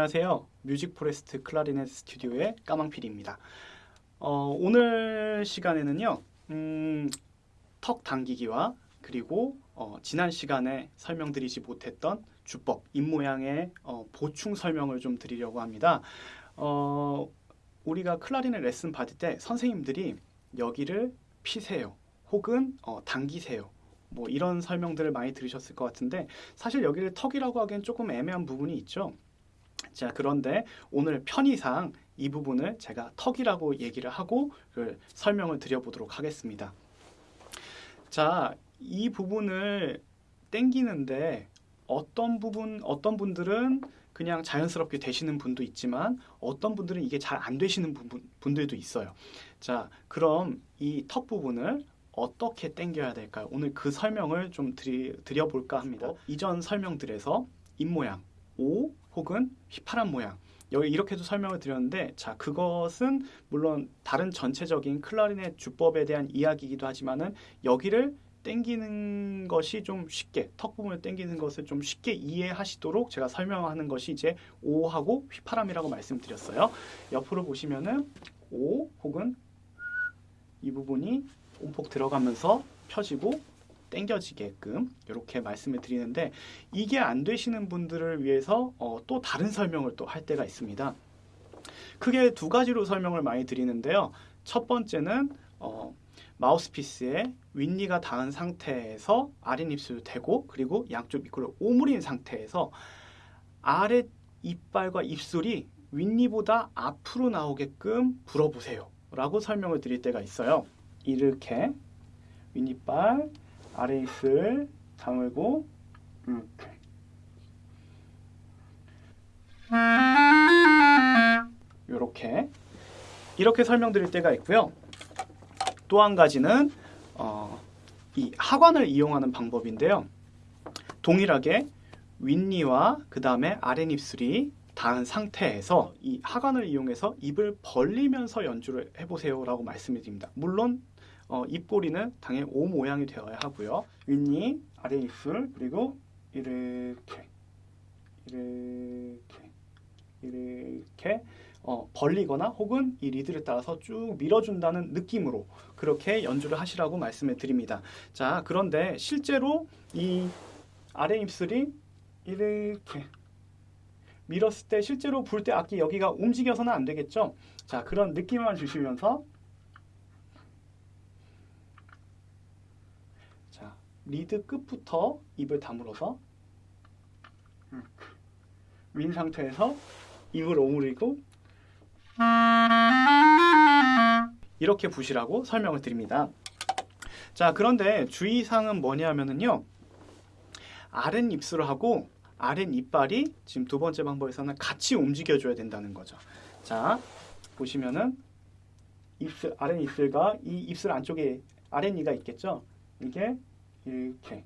안녕하세요. 뮤직 포레스트 클라리넷 스튜디오의 까망필입니다. 어, 오늘 시간에는요. 음, 턱 당기기와 그리고 어, 지난 시간에 설명드리지 못했던 주법, 입모양의 어, 보충 설명을 좀 드리려고 합니다. 어, 우리가 클라리넷 레슨 받을 때 선생님들이 여기를 피세요. 혹은 어, 당기세요. 뭐 이런 설명들을 많이 들으셨을 것 같은데 사실 여기를 턱이라고 하기엔 조금 애매한 부분이 있죠. 자 그런데 오늘 편의상 이 부분을 제가 턱이라고 얘기를 하고 그 설명을 드려보도록 하겠습니다. 자 이 부분을 땡기는데 어떤 부분 어떤 분들은 그냥 자연스럽게 되시는 분도 있지만 어떤 분들은 이게 잘 안 되시는 부분, 분들도 있어요. 자 그럼 이 턱 부분을 어떻게 당겨야 될까요? 오늘 그 설명을 좀 드리, 드려볼까 합니다. 이전 설명들에서 입모양, O 혹은 휘파람 모양 여기 이렇게도 설명을 드렸는데 자 그것은 물론 다른 전체적인 클라리넷 주법에 대한 이야기이기도 하지만은 여기를 땡기는 것이 좀 쉽게 턱 부분을 땡기는 것을 좀 쉽게 이해하시도록 제가 설명하는 것이 이제 오하고 휘파람이라고 말씀드렸어요. 옆으로 보시면은 오 혹은 이 부분이 온폭 들어가면서 펴지고 땡겨지게끔 이렇게 말씀을 드리는데 이게 안 되시는 분들을 위해서 어, 또 다른 설명을 또 할 때가 있습니다. 크게 두 가지로 설명을 많이 드리는데요. 첫 번째는 어, 마우스피스에 윗니가 닿은 상태에서 아랫입술 대고 그리고 양쪽 입구를 오므린 상태에서 아랫 이빨과 입술이 윗니보다 앞으로 나오게끔 불어보세요 라고 설명을 드릴 때가 있어요 이렇게 윗니빨 아랫입술 다물고 이렇게. 이렇게. 이렇게 설명드릴 때가 있고요. 또 한 가지는 어, 이 하관을 이용하는 방법인데요. 동일하게 윗니와 그 다음에 아랫입술이 닿은 상태에서 이 하관을 이용해서 입을 벌리면서 연주를 해보세요 라고 말씀을 드립니다. 물론 어, 입꼬리는 당연히 O 모양이 되어야 하고요. 윗니, 아래 입술, 그리고 이렇게 이렇게 이렇게 어, 벌리거나 혹은 이 리드를 따라서 쭉 밀어준다는 느낌으로 그렇게 연주를 하시라고 말씀을 드립니다. 자, 그런데 실제로 이 아래 입술이 이렇게 밀었을 때 실제로 불 때 악기 여기가 움직여서는 안 되겠죠? 자, 그런 느낌만 주시면서 리드 끝부터 입을 다물어서 윈 상태에서 입을 오므리고 이렇게 부시라고 설명을 드립니다. 자 그런데 주의사항은 뭐냐면요 아랫 입술하고 아랫 이빨이 지금 두 번째 방법에서는 같이 움직여줘야 된다는 거죠. 자 보시면은 입술 아랫 입술과 이 입술 안쪽에 아랫니가 있겠죠. 이게 이렇게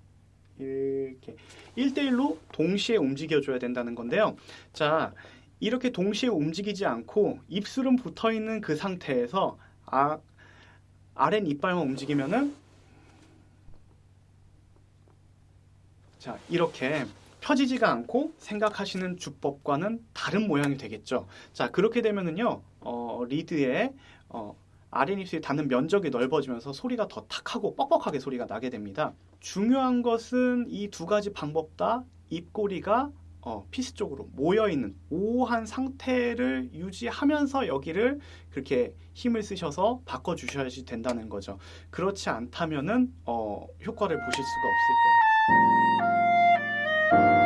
이렇게 1대1로 동시에 움직여줘야 된다는 건데요. 자, 이렇게 동시에 움직이지 않고 입술은 붙어있는 그 상태에서 아, 아랫 이빨만 움직이면은 자, 이렇게 펴지지가 않고 생각하시는 주법과는 다른 모양이 되겠죠. 자, 그렇게 되면은요, 어, 리드에 어, 아랫입술이 닿는 면적이 넓어지면서 소리가 더 탁하고 뻑뻑하게 소리가 나게 됩니다. 중요한 것은 이 두 가지 방법 다 입꼬리가 어, 피스 쪽으로 모여있는 오한 상태를 유지하면서 여기를 그렇게 힘을 쓰셔서 바꿔주셔야 된다는 거죠. 그렇지 않다면 어, 효과를 보실 수가 없을 거예요.